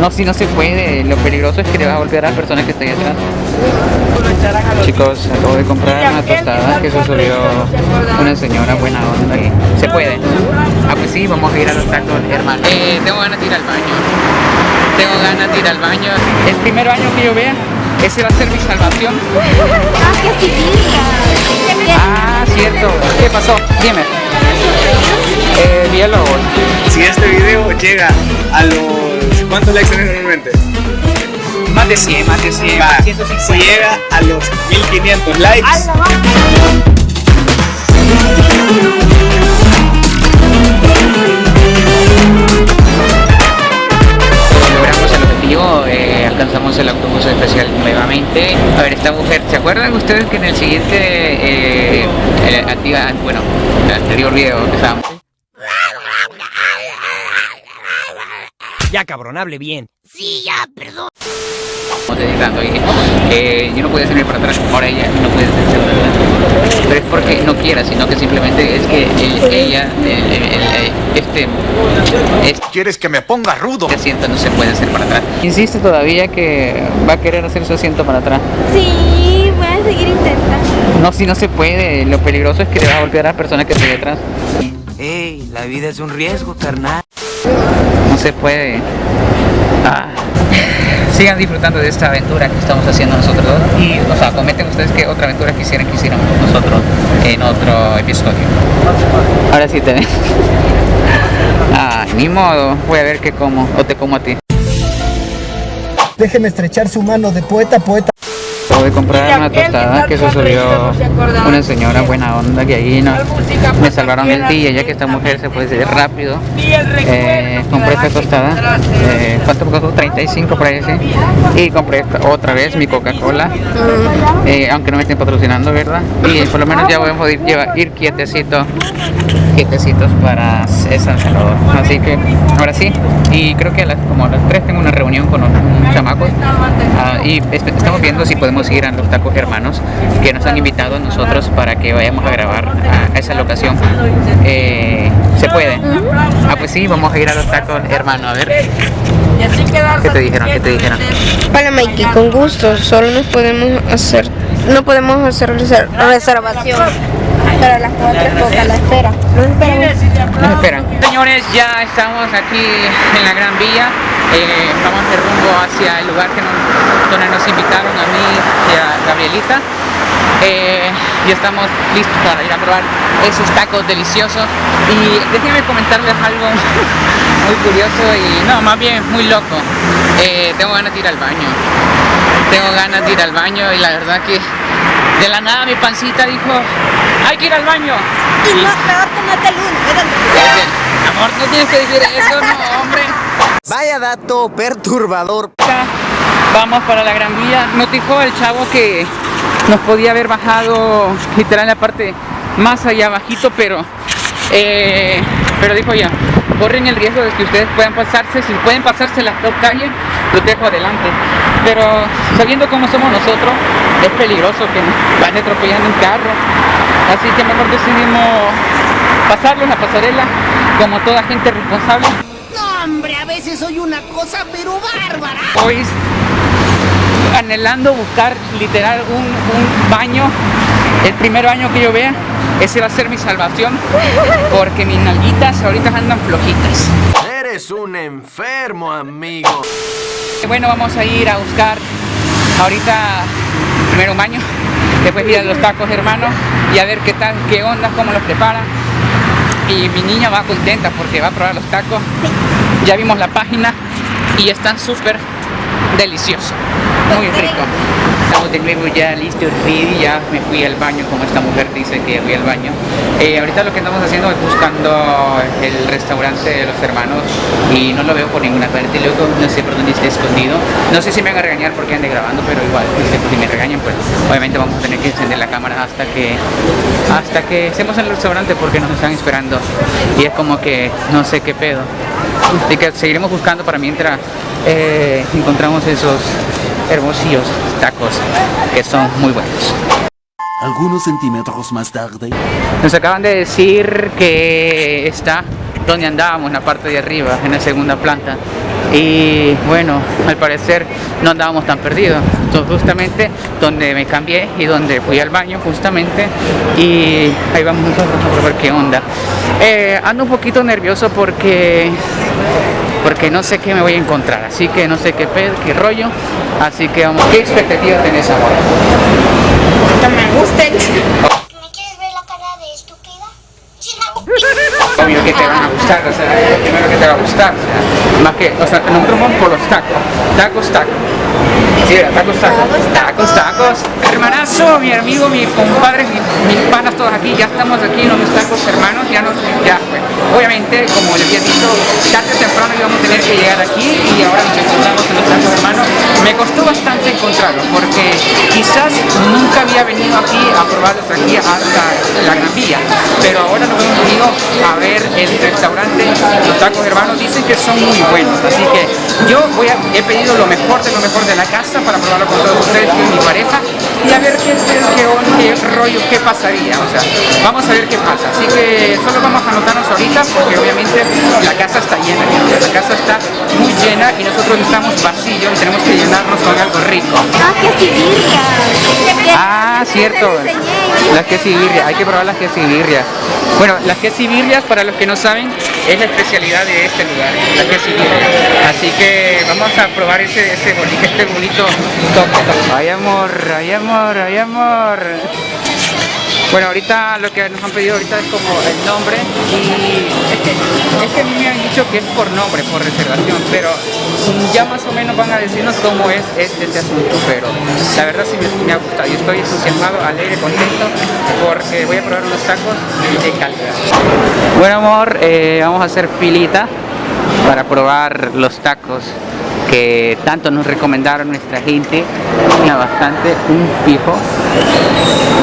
No, si no se puede. Lo peligroso es que le vas a golpear a las personas que están ahí atrás. Chicos, acabo de comprar una tostada que se subió una señora buena onda y se puede. Ah, pues sí, vamos a ir a los tacos, hermano. Eh, tengo ganas de ir al baño. Tengo ganas de ir al baño. El primer baño que yo vea, ese va a ser mi salvación. Ah. Ah, cierto. ¿Qué pasó? Dime. Eh, biólogo. Si este video llega a los... ¿Cuántos likes tenés normalmente? Más de 100, más de 100. Va, 150. si llega a los 1500 likes, logramos el objetivo, eh, alcanzamos el autobús especial nuevamente. A ver, esta mujer, ¿se acuerdan ustedes que en el siguiente, eh, el, activa- bueno, el anterior video que estábamos, Ya cabrón, hable bien. editando y eh, yo no podía salir para atrás, ahora ella no puede hacerse para adelante. Pero es porque no quiera, sino que simplemente es que el- ella, el- el- el- este, este ¿Quieres que me ponga rudo? asiento no se puede hacer para atrás. Insiste todavía que va a querer hacer su asiento para atrás. Sí, voy a seguir intentando. No, si no se puede, lo peligroso es que le va a golpear a las personas que están detrás. Ey, la vida es un riesgo, carnal. Se puede. Ah. Sigan disfrutando de esta aventura que estamos haciendo nosotros dos. Y, o sea, comenten ustedes qué otra aventura quisieran que hiciéramos nosotros en otro episodio. Ahora sí te ven. Ah, ni modo. Voy a ver qué como. O te como a ti. Déjeme estrechar su mano de poeta a poeta. Acabo de comprar una tostada que se subió una señora buena onda que ahí no, me salvaron el día ya que esta mujer se puede decir rápido. Eh, compré esta tostada, eh, ¿cuánto me costó? 35 por ahí, sí. Y compré esta- otra vez mi Coca-Cola, eh, aunque no me estén patrocinando, ¿verdad? Y por lo menos ya voy a poder llevar, ir quietecito, quietecitos para San Salvador. Así que ahora sí, y creo que a las, como a las 3 tengo una reunión con unos chamacos ah, y est- estamos viendo si podemos ir a los tacos hermanos que nos han invitado a nosotros para que vayamos a grabar a, esa locación. Eh, ¿Se puede? Ah, pues sí, vamos a ir a los tacos hermanos, a ver. ¿Qué te dijeron? ¿Qué te dijeron? Hola Mikey, con gusto, solo nos podemos hacer, no podemos hacer reser- reservación. Pero las cuatro la espera. Esperan. Señores, ya estamos aquí en la Gran Vía. Eh, vamos de rumbo hacia el lugar que nos, donde nos invitaron a mí y a Gabrielita. Eh, ya estamos listos para ir a probar esos tacos deliciosos. Y déjenme comentarles algo muy curioso y no, más bien muy loco. Eh, tengo ganas de ir al baño. Tengo ganas de ir al baño y la verdad que de la nada mi pancita dijo, hay que ir al baño. Y no, mejor tomate luz. Dice, Amor, no tienes que decir eso, no, hombre. Vaya dato perturbador. Vamos para la Gran Vía. Nos dijo el chavo que nos podía haber bajado literal en la parte más allá bajito, pero eh, pero dijo ya, corren el riesgo de que ustedes puedan pasarse, si pueden pasarse las dos calles, los dejo adelante. Pero sabiendo cómo somos nosotros, es peligroso que nos van atropellando un carro. Así que mejor decidimos pasarlo en la pasarela como toda gente responsable. No, hombre, a veces soy una cosa pero bárbara. Hoy anhelando buscar literal un, un baño, el primer baño que yo vea, ese va a ser mi salvación, porque mis nalguitas ahorita andan flojitas. Eres un enfermo, amigo. Bueno, vamos a ir a buscar ahorita primero un baño, después ir a los tacos hermanos y a ver qué tal, qué onda, cómo los preparan. Y mi niña va contenta porque va a probar los tacos. Ya vimos la página y están súper deliciosos, muy rico. Estamos de nuevo ya listos, ready, ya me fui al baño como esta mujer dice que fui al baño. Eh, ahorita lo que estamos haciendo es buscando el restaurante de los hermanos y no lo veo por ninguna parte, luego no sé por dónde está escondido. No sé si me van a regañar porque ande grabando, pero igual, si me regañan, pues obviamente vamos a tener que encender la cámara hasta que hasta que estemos en el restaurante porque nos están esperando y es como que no sé qué pedo. Así que seguiremos buscando para mientras eh, encontramos esos hermosillos tacos que son muy buenos. Algunos centímetros más tarde. Nos acaban de decir que está donde andábamos, en la parte de arriba, en la segunda planta. y bueno, al parecer no andábamos tan perdidos. Entonces justamente donde me cambié y donde fui al baño justamente y ahí vamos nosotros a probar qué onda. Eh, ando un poquito nervioso porque porque no sé qué me voy a encontrar, así que no sé qué pedo, qué rollo, así que vamos. ¿Qué expectativas tenés amor? Que me gusten. ¿Me quieres ver la cara de estúpida? obvio que te van a gustar, o sea, es lo primero que te va a gustar, o sea, más que, o sea, nosotros vamos por los tacos, tacos, tacos. Sí, era tacos, tacos, tacos, tacos. Hermanazo, mi amigo, mi compadre, mi- mis panas todos aquí, ya estamos aquí en los tacos hermanos, ya nos, ya, obviamente, como les había dicho, tarde o temprano íbamos a tener que llegar aquí y ahora nos encontramos en tacos hermanos. Me costó bastante encontrarlos porque quizás nunca había venido aquí a probarlos aquí hasta la Gran Vía, pero ahora nos hemos venido a ver el restaurante Los Tacos Hermanos, dicen que son muy buenos, así que yo voy a, he pedido lo mejor de lo mejor de la casa para probarlo con todos ustedes y mi pareja y a ver qué, qué, qué rollo, qué pasaría, o sea, vamos a ver qué pasa, así que solo vamos a anotarnos ahorita porque obviamente la casa está llena, gente, la casa está muy llena y nosotros estamos vacíos y tenemos que llenarnos con algo rico. Ah, qué civirria. Ah, cierto. Las quesibirrias, hay que probar las quesibirrias. Bueno, las quesibirrias, para los que no saben, es la especialidad de este lugar, la quesibirria. Así que vamos a probar ese, ese este bolito toque. Ay amor, ay amor, ay amor. Bueno, ahorita lo que nos han pedido ahorita es como el nombre y es que, es que a mí me han dicho que es por nombre, por reservación, pero ya más o menos van a decirnos cómo es este, este asunto, pero la verdad sí me, ha gustado. Yo estoy entusiasmado, alegre, contento porque voy a probar unos tacos de calidad. Bueno amor, eh, vamos a hacer filita para probar los tacos que tanto nos recomendaron nuestra gente, bastante, un fijo.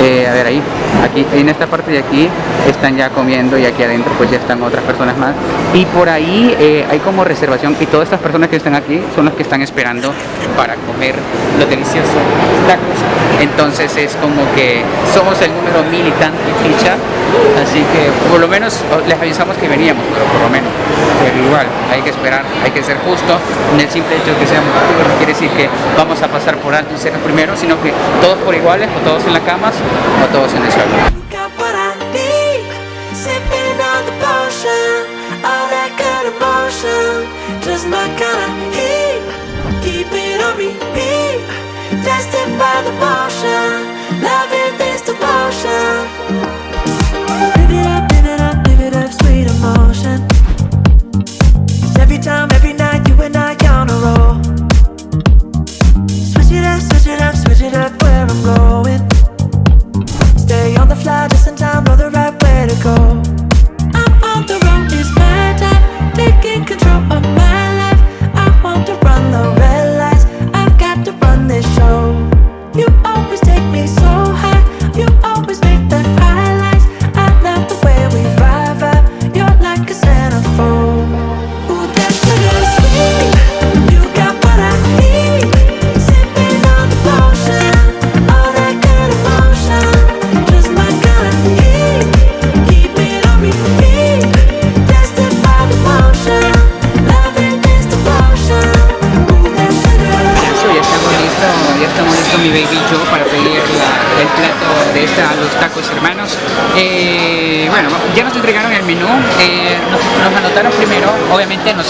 Eh, a ver ahí, aquí en esta parte de aquí están ya comiendo y aquí adentro pues ya están otras personas más. Y por ahí eh, hay como reservación y todas estas personas que están aquí son las que están esperando para comer los deliciosos tacos. Entonces es como que somos el número mil y tanto ficha así que por lo menos oh, les avisamos que veníamos pero por lo menos pero igual hay que esperar hay que ser justo en el simple hecho de que seamos activos no quiere decir que vamos a pasar por alto y ser los primeros sino que todos por iguales o todos en la cama o todos en el suelo Bye.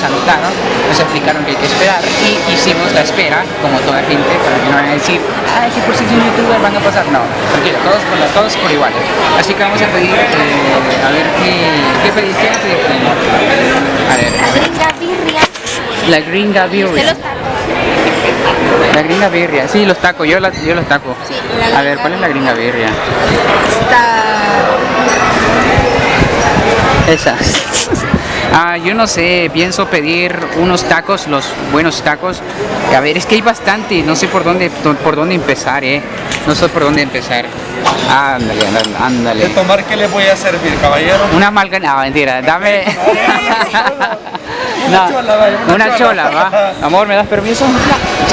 Obviamente nos explicaron que hay que esperar y hicimos la espera, como toda gente, para que no vayan a decir, ay, que por si son youtubers van a pasar. No, tranquilo, todos por, todos por iguales. Así que vamos a pedir, eh, a ver qué, qué a ver. La birria La gringa birria. La gringa birria, sí, los tacos, yo, la- yo los taco. la A ver, ¿cuál es la gringa birria? Esa. Ah, yo no sé, pienso pedir unos tacos, los buenos tacos. A ver, es que hay bastante, no sé por dónde, por dónde empezar, eh. No sé por dónde empezar. Ándale, ándale, ándale. ¿De tomar qué le voy a servir, caballero? Una malga, no, mentira, dame. No, una una chola. chola, va. Amor, ¿me das permiso?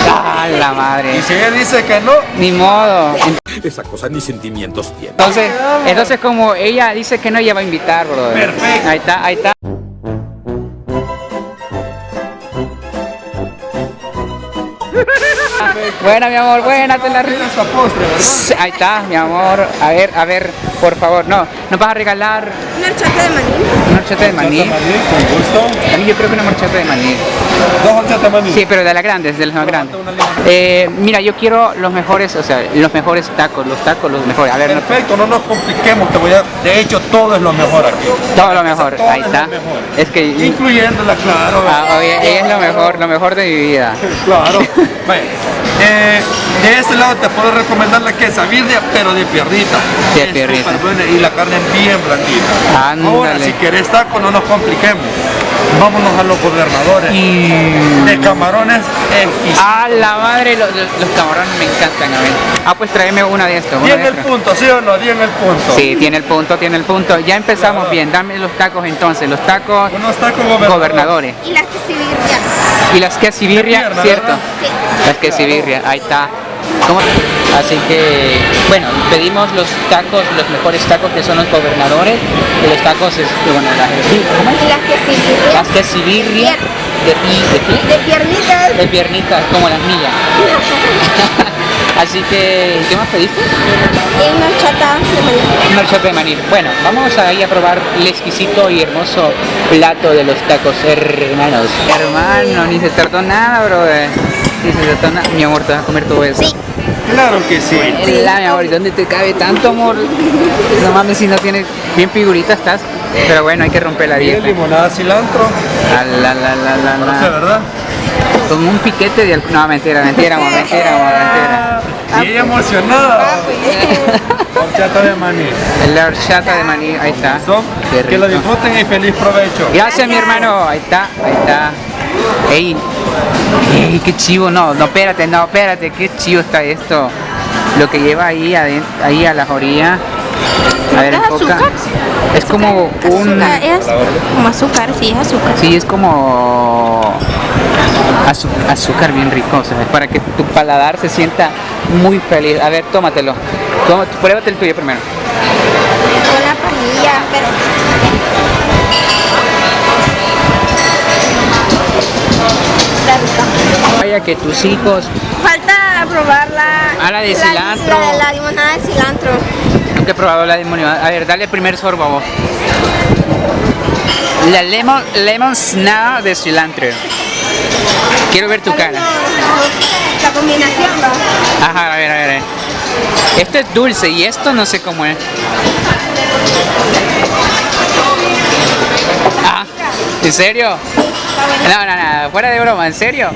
Ah, la madre. Y si ella dice que no, Ni modo. Esa cosa ni sentimientos tiene. Entonces, entonces como ella dice que no, ella va a invitar, brother. Perfecto. Ahí está, ahí está. Buena, mi amor, buena, te la re- Ahí está, mi amor. A ver, a ver, por favor, no, nos vas a regalar Una horchata de maní. una horchata de maní. Con gusto. También yo creo que una horchata de maní. Dos horchatas maní. Sí, pero de las grandes, de las más grandes. Eh, mira, yo quiero los mejores, o sea, los mejores tacos, los tacos, los mejores. A ver, no- Perfecto, no nos compliquemos, te voy a... De hecho, todo es lo mejor aquí. todo lo mejor. Todo Ahí es está. lo mejor. Es que Incluyéndola, claro. ah, oye, ella es lo mejor, lo mejor de mi vida. Claro. Eh, de este lado te puedo recomendar la quesabirria, pero de piernita. De piernita. y la carne bien blandita. Ahora, si querés taco, no nos compliquemos. Vámonos a los gobernadores. De camarones exquisitos. A la madre, los, camarones me encantan a ver. Ah, pues tráeme una de estos. Tiene el punto, ¿sí o no? Tiene el punto. Sí, tiene el punto, tiene el punto. Ya empezamos bien. Dame los tacos entonces, los tacos Unos tacos gobernadores. gobernadores. Y las quesibirrias. Y las De pierna, ¿cierto? ¿verdad? Las quesibirria, ahí está. ¿Cómo? Así que, bueno, pedimos los tacos, los mejores tacos que son los gobernadores. Y los tacos, es, bueno, las, las quesibirrias. las quesibirria de, de, pi- De piernitas. de piernitas, como las mías. Así que, ¿qué más pediste? Y una horchata de maní. Una horchata de maní. Bueno, vamos ahí a probar el exquisito y hermoso plato de los tacos hermanos. Hermano, ni se tardó nada, brother. Ni se tardó nada. Mi amor, te vas a comer todo eso. Sí. Claro que sí. La, mi amor, ¿y dónde te cabe tanto amor? No mames, si no tienes bien figurita estás. Pero bueno, hay que romper la Y dieta. limonada cilantro. Ah, La, la, la, la, No sé, la. ¿verdad? Con un piquete de... No, mentira, mentira, mentira, mentira. Y ella emocionada. Horchata de maní. La horchata de maní, ahí está. Que lo disfruten y feliz provecho. Gracias, mi hermano. Ahí está, ahí está. Ey, ey, qué chivo. No, no, espérate, no, espérate. Qué chivo está esto. Lo que lleva ahí, aden- ahí a las orillas. A ver, ¿Es azúcar? Es como un... Azúcar, es como azúcar, sí, es azúcar. Sí, es como azúcar bien rico, o sea, es para que tu paladar se sienta muy feliz. A ver, tómatelo. Toma, pruébate el tuyo primero. Con la parrilla, pero. Vaya que tus hijos, Falta probar la. Ah, la de la- cilantro. La, la limonada de cilantro. nunca he probado la demonio. A ver, dale el primer sorbo a vos. La lemon, lemon snap de cilantro. Quiero ver tu cara. La combinación, ¿va? Ajá, a ver, a ver. Esto es dulce y esto no sé cómo es. Ah, ¿en serio? No, no, no, fuera de broma, ¿en serio?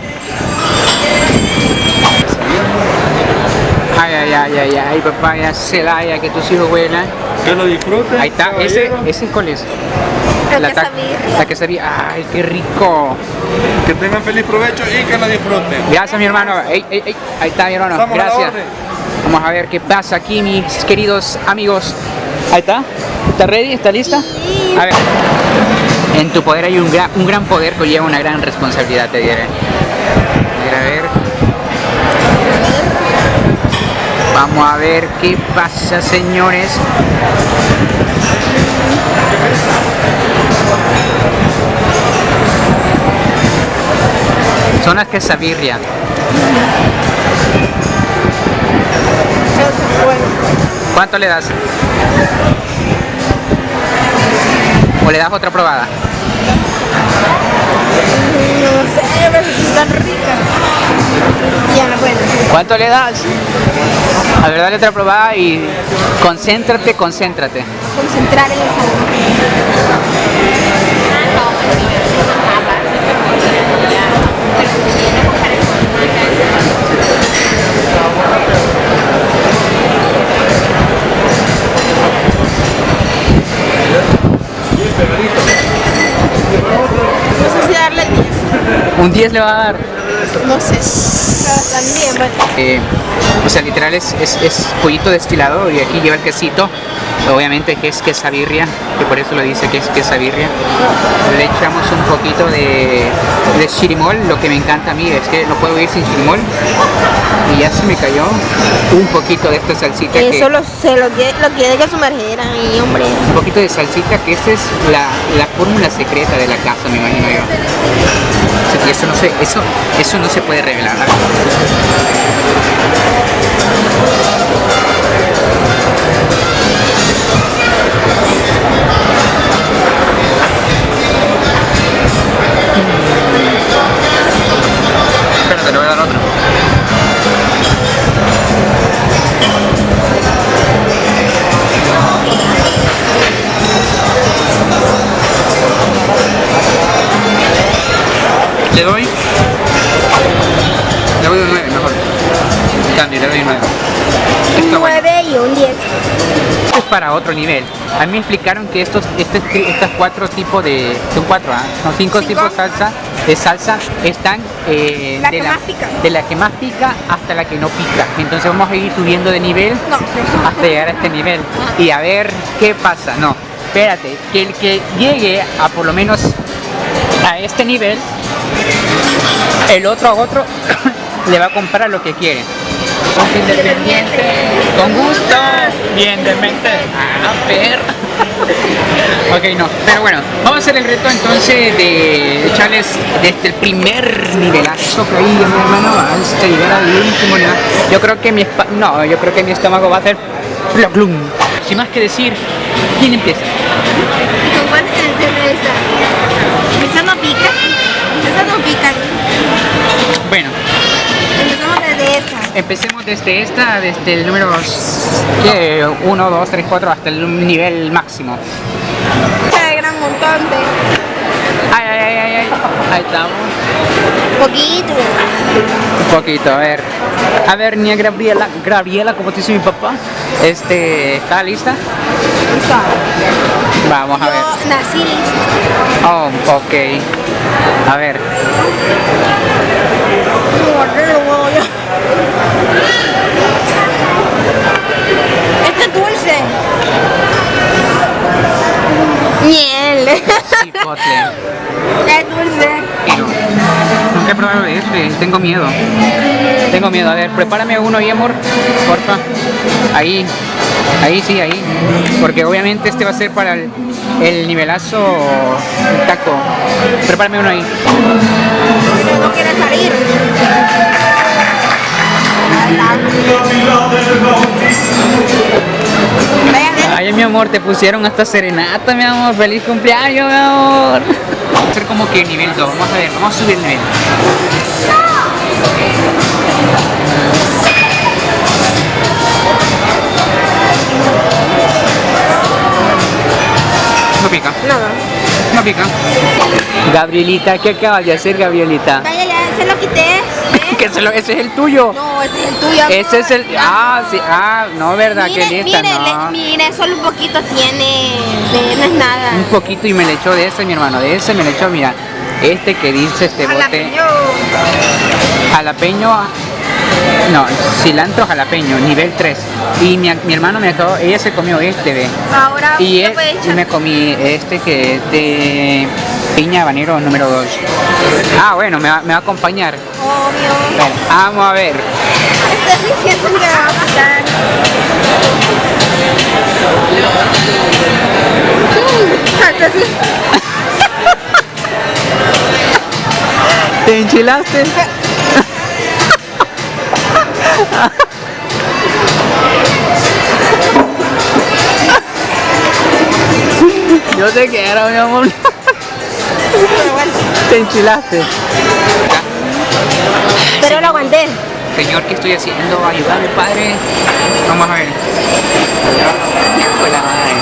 Ay, ay, ay, ay, ay, papaya, Celaya, que tus hijos vuelan. Que lo disfruten. Ahí está, ese, ese cuál es? La ta-. La que sabía, ay, qué rico. Que tengan feliz provecho y que lo disfruten. Gracias, mi hermano. Ey, ey, ey, Ahí está, mi hermano. Estamos la Gracias. Vamos a ver qué pasa aquí, mis queridos amigos. Ahí está. ¿Está ready? ¿Está lista? A ver. En tu poder hay un gran, un gran poder que lleva una gran responsabilidad, te diré. A ver, Vamos a ver qué pasa, señores. Son las quesabirria. ¿Cuánto le das? ¿O le das otra probada? No sé, pero están ricas. Ya no puedo. ¿Cuánto le das? A ver, dale otra probada y concéntrate, concéntrate. Concentrar en el. No sé si darle 10. Un 10 le va a dar. No sé. Pero también, bueno. Eh, o sea, literal es, es, es pollito destilado y aquí lleva el quesito. Obviamente que es quesabirria, que por eso lo dice que es quesabirria. Le echamos un poquito de, de chirimol, lo que me encanta a mí es que no puedo ir sin chirimol. Y ya se me cayó un poquito de esta salsita que... Eso lo, se lo, lo quiere que sumergiera ahí, hombre. Un poquito de salsita, que esa es la, la fórmula secreta de la casa, me imagino yo. Y es eso no se, eso, eso no se puede revelar. Otro nivel. A mí me explicaron que estos, este, estas cuatro tipos de, son cuatro, ¿ah? son cinco, Cinco. tipos de salsa, de salsa están eh, La de, la, de que más pica hasta la que no pica. Entonces vamos a ir subiendo de nivel No. hasta llegar a este nivel y a ver qué pasa. No, espérate, que el que llegue a por lo menos a este nivel, el otro a otro le va a comprar lo que quiere. Independiente, con gusto, bien de mente. Ah, per. ok, no, pero bueno, vamos a hacer el reto entonces de echarles desde el primer nivelazo que hay, mi hermano, hasta llegar al último nivel. Yo creo que mi no, yo creo que mi estómago va a hacer plum. Sin más que decir, ¿quién empieza? ¿Con cuál? Esa no pica. Esa no pica. Bueno. Empecemos desde esta, desde el número 1, 2, 3, 4 hasta el nivel máximo. De gran montón de. Ay, ay, ay, ay, ay. Ahí estamos. Poquito. Un poquito, a ver. A ver, niña Gabriela, Gabriela, como te dice mi papá. Este, ¿está lista? Vamos a ver. Yo nací lista. Oh, ok. A ver. Tengo miedo. Tengo miedo. A ver, prepárame uno ahí, amor. Porfa. Ahí. Ahí sí, ahí. Porque obviamente este va a ser para el, el nivelazo el taco. Prepárame uno ahí. No quiere salir. Ay, mi amor, te pusieron hasta serenata, mi amor. Feliz cumpleaños, mi amor. Va a ser como que nivel 2. Vamos a ver, vamos a subir el nivel. No pica, Nada. no pica. Gabrielita, ¿qué acabas de hacer, Gabrielita? Vaya, ya se lo quité. ¿eh? Que se lo- ese es el tuyo. No, ese es el tuyo. Ese es el. Ah, sí, ah, no, verdad, Mire, que lista, mire, no. le- mire, solo un poquito tiene. de- no es nada. Un poquito y me le echó de ese, mi hermano, de ese me le echó, mira, este que dice este bote. Jalapeño. No, cilantro jalapeño, nivel 3. Y mi, mi hermano me acabó, ella se comió este, ve. Ahora Y, él- me comí este que es de piña habanero número 2. Ah, bueno, me va, me va a acompañar. Obvio. Bueno, vamos a ver. Estoy diciendo que va a pasar. Mm, ¿Te enchilaste? Yo te quiero, mi amor. Te enchilaste. pero lo aguanté. Señor, ¿qué estoy haciendo? Ayúdame, padre. Vamos a ver. Hijo de la madre.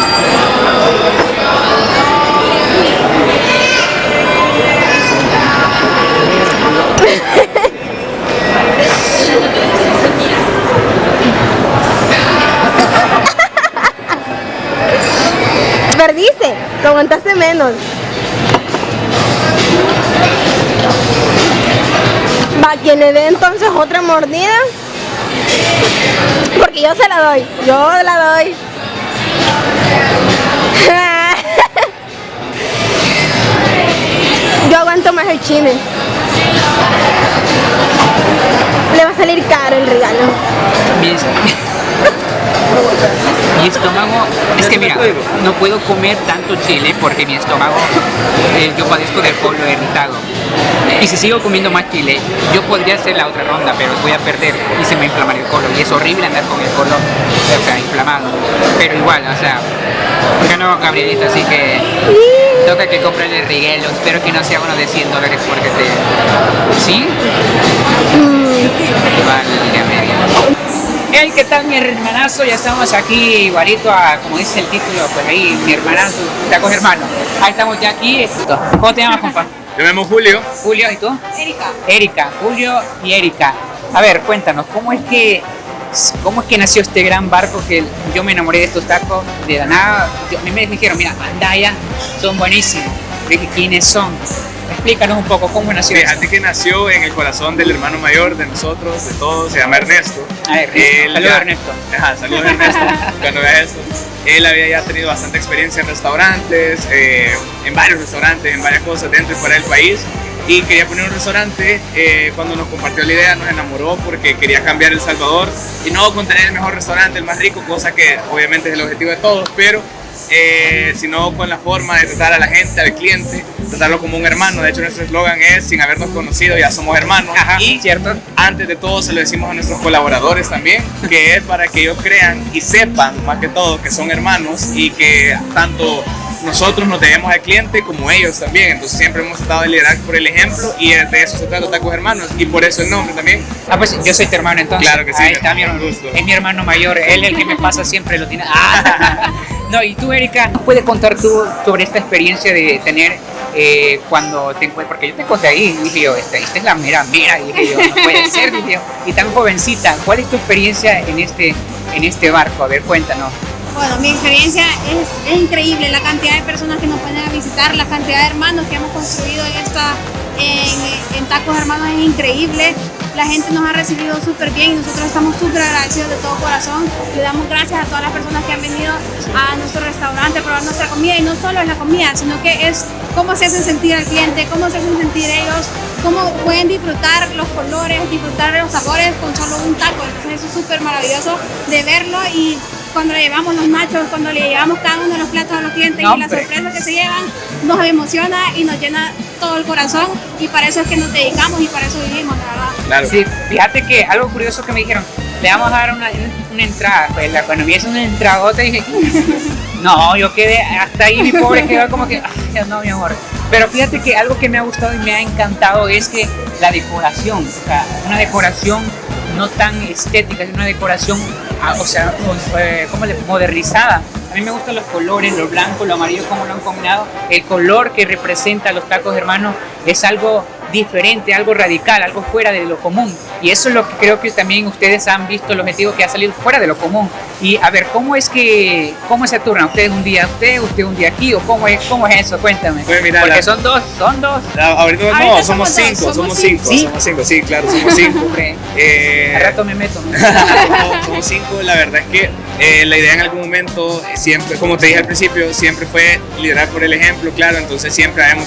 Perdiste, lo aguantaste menos. Va, quien le dé entonces otra mordida. Porque yo se la doy, yo la doy. Yo aguanto más el chile. Le va a salir caro el regalo. Mi, es- mi estómago, es que mira, no puedo comer tanto chile porque mi estómago, eh, yo padezco del pueblo irritado. Y si sigo comiendo más chile, yo podría hacer la otra ronda, pero voy a perder y se me inflamaría el colon. Y es horrible andar con el colon, o sea, inflamado. Pero igual, o sea, ganó Gabrielita, así que toca que comprarle el riguelo. Espero que no sea uno de 100 dólares porque te... ¿Sí? Vale. Hey, ¿qué tal mi hermanazo? Ya estamos aquí igualito a, como dice el título, pues ahí, mi hermanazo, tacos hermano. Ahí estamos ya aquí. ¿Cómo te llamas, compa? Yo me llamo Julio. Julio, ¿y tú? Erika. Erika, Julio y Erika. A ver, cuéntanos, ¿cómo es que cómo es que nació este gran barco que yo me enamoré de estos tacos de la nada? Yo- a mí me dijeron, mira, anda allá, son buenísimos. Dije, ¿quiénes son? Explícanos un poco cómo nació. Fíjate que nació en el corazón del hermano mayor de nosotros, de todos, se llama Ernesto. Saludos ya- Ernesto. Ajá, saludos Ernesto, cuando veas esto. Él había ya tenido bastante experiencia en restaurantes, eh, en varios restaurantes, en varias cosas dentro y fuera del país. Y quería poner un restaurante, eh, cuando nos compartió la idea nos enamoró porque quería cambiar El Salvador y no con tener el mejor restaurante, el más rico, cosa que obviamente es el objetivo de todos, pero eh, sino con la forma de tratar a la gente, al cliente, tratarlo como un hermano. De hecho, nuestro eslogan es, sin habernos conocido, ya somos hermanos. y cierto. antes de todo se lo decimos a nuestros colaboradores también, que es para que ellos crean y sepan, más que todo, que son hermanos y que tanto nosotros nos debemos al cliente como ellos también. Entonces siempre hemos tratado de liderar por el ejemplo y de eso se trata Tacos Hermanos y por eso el nombre también. Ah, pues yo soy tu hermano entonces. Claro que sí, Ahí está mi hermano. gusto. Es mi hermano mayor, él el que me pasa siempre lo tiene. Ah. No, y tú, Erika, ¿puedes contar tú sobre esta experiencia de tener eh, cuando te encuentras? Porque yo te conté ahí, y dije yo, esta, esta es la mera mera, y dije yo, no puede ser, dije yo. Y tan jovencita, ¿cuál es tu experiencia en este, en este barco? A ver, cuéntanos. Bueno, mi experiencia es, increíble, la cantidad de personas que nos pueden a visitar, la cantidad de hermanos que hemos construido en, esta, en, en Tacos Hermanos es increíble. La gente nos ha recibido súper bien y nosotros estamos súper agradecidos de todo corazón. Le damos gracias a todas las personas que han venido a nuestro restaurante a probar nuestra comida y no solo es la comida, sino que es cómo se hacen sentir al cliente, cómo se hacen sentir ellos, cómo pueden disfrutar los colores, disfrutar los sabores con solo un taco. Entonces eso es súper maravilloso de verlo y cuando le llevamos los nachos, cuando le llevamos cada uno de los platos a los clientes No, y la hombre. sorpresa que se llevan, nos emociona y nos llena todo el corazón y para eso es que nos dedicamos y para eso vivimos, la verdad. Claro. Sí, fíjate que algo curioso que me dijeron, le vamos a dar una, una entrada. Pues la, cuando vi eso una entradota dije, no, yo quedé hasta ahí, mi pobre quedó como que, ay, no, mi amor. Pero fíjate que algo que me ha gustado y me ha encantado es que la decoración, o sea, una decoración no tan estética, es una decoración, o sea, eh, ¿cómo le modernizada. A mí me gustan los colores, lo blanco, lo amarillo, cómo lo han combinado. El color que representa los tacos hermanos es algo diferente, algo radical, algo fuera de lo común. Y eso es lo que creo que también ustedes han visto el objetivo que ha salido fuera de lo común. Y a ver, ¿cómo es que, cómo se turnan? ¿Ustedes un día usted, usted un día aquí? ¿O cómo es, cómo es eso? Cuéntame. Pues mira, Porque la- son dos, son dos. Ah, Ahorita, no, Ahorita somos somos cinco, somos somos cinco. cinco, ¿Sí? somos cinco, sí, claro, somos cinco. Eh, al rato me meto. somos, somos cinco, la verdad es que eh, la idea en algún momento eh, siempre, como te dije al principio, siempre fue liderar por el ejemplo, claro, entonces siempre haremos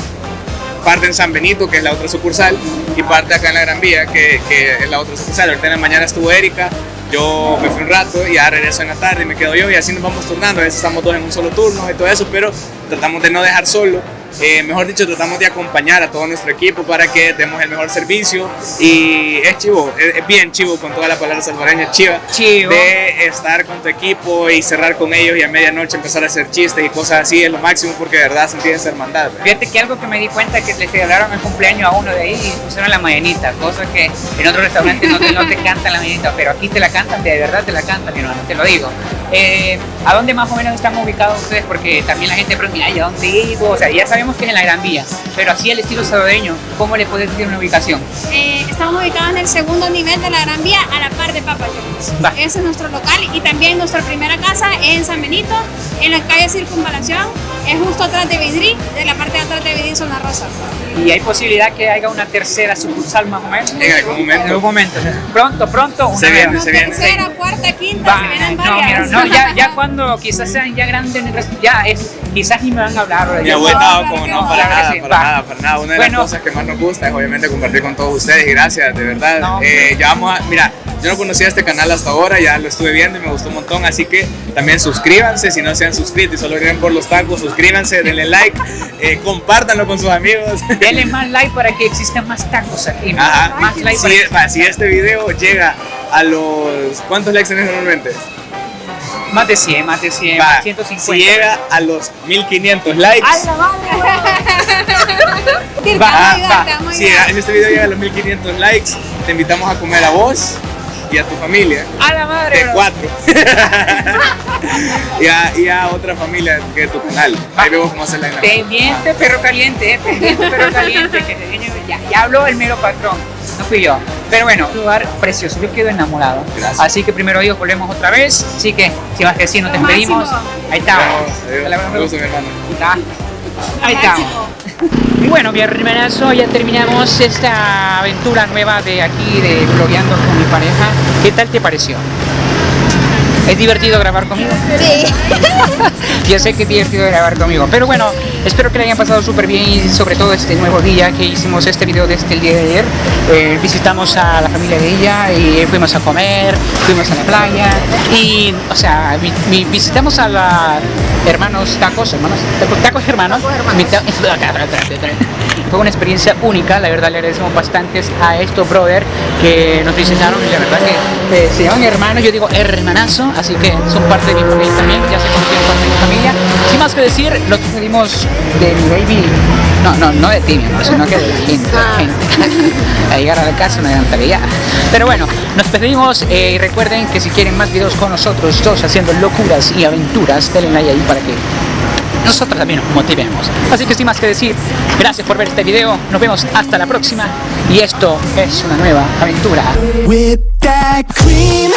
parte en San Benito, que es la otra sucursal, y parte acá en la Gran Vía, que, que es la otra sucursal. Ahorita en la mañana estuvo Erika, yo me fui un rato y ya regreso en la tarde y me quedo yo y así nos vamos turnando. A veces estamos dos en un solo turno y todo eso, pero tratamos de no dejar solo. Eh, mejor dicho, tratamos de acompañar a todo nuestro equipo para que demos el mejor servicio y es chivo, es, es bien chivo con toda la palabra salvadoreña, chiva, Chivo. de estar con tu equipo y cerrar con ellos y a medianoche empezar a hacer chistes y cosas así es lo máximo porque de verdad sentir esa hermandad. ¿verdad? Fíjate que algo que me di cuenta es que le celebraron el cumpleaños a uno de ahí y pusieron la mañanita, cosa que en otros restaurantes no te, no te cantan la mañanita, pero aquí te la cantan, de verdad te la cantan, mi hermano, te lo digo. Eh, ¿A dónde más o menos están ubicados ustedes? Porque también la gente pregunta, ay, ¿a dónde vivo? O sea, ya sabemos que es en la Gran Vía, pero así el estilo salvadoreño, ¿cómo le puedes decir una ubicación? Eh, estamos ubicados en el segundo nivel de la Gran Vía, a la par de Papa John's. Ese es nuestro local y también nuestra primera casa es en San Benito, en la calle Circunvalación, es justo atrás de Vidri, de la parte de atrás de Vidri Zona Rosa. Y hay posibilidad que haya una tercera sucursal más o menos. En algún momento. En algún momento. Pronto, pronto. Una Se viene, se viene. Tercera, cuarta, quinta, Va, se vienen no, mira, varias. no, ya, ya cuando quizás sean ya grandes, ya es quizás ni me van a hablar. Mi abuela, no, como no, para nada, para va. nada, para nada. Una de Bueno. las cosas que más nos gusta es obviamente compartir con todos ustedes y gracias, de verdad. No, Eh, ya vamos a, mira, yo no conocía este canal hasta ahora, ya lo estuve viendo y me gustó un montón, así que también suscríbanse si no se han suscrito y solo vienen por los tacos, suscríbanse, denle like, eh, compártanlo con sus amigos. Denle más like para que existan más tacos aquí. Ajá. Más like Si, para que- va, si este video llega a los... ¿Cuántos likes tenés normalmente? Más de 100, más de 100, Va, más 150. Si llega a los 1500 likes... Va, a va. ayudar, te vamos a Si, ayudar. si este video llega a los 1500 likes, te invitamos a comer a vos y a tu familia. A la madre. De bro. cuatro. y, a, y a otra familia que es tu canal. Ahí vemos cómo hacer la dinámica. Pendiente perro caliente, eh, pendiente perro caliente, que se viene- ya, ya habló el mero patrón, no fui yo. Pero bueno, un lugar precioso, yo quedo enamorado. Gracias. Así que primero Dios, volvemos otra vez. Así que, si vas que sí, nos despedimos. Ahí está. Vamos, adiós. Mi hermano. Ahí estamos. Y bueno, mi hermanazo, ya terminamos esta aventura nueva de aquí, de blogueando con mi pareja. ¿Qué tal te pareció? ¿Es divertido grabar conmigo? Sí. Yo sé que es divertido grabar conmigo, pero bueno, espero que le hayan pasado súper bien y sobre todo este nuevo día que hicimos este video desde el día de ayer. Eh, visitamos a la familia de ella y fuimos a comer, fuimos a la playa y, o sea, vi- vi- visitamos a la hermanos tacos, hermanos, tacos, tacos hermanos. Mi ta- Fue una experiencia única, la verdad le agradecemos bastante a estos brother que nos visitaron y la verdad que eh, se llaman hermanos, yo digo hermanazo, así que son parte de mi familia también, ya se conocieron más que decir, lo despedimos de mi baby, no, no, no de ti, sino que de la gente, de la gente. A llegar a la casa una gran tarea. Pero bueno, nos despedimos eh, y recuerden que si quieren más videos con nosotros, todos haciendo locuras y aventuras, denle like ahí para que nosotros también nos motivemos. Así que sin más que decir, gracias por ver este video, nos vemos hasta la próxima y esto es una nueva aventura. With that cream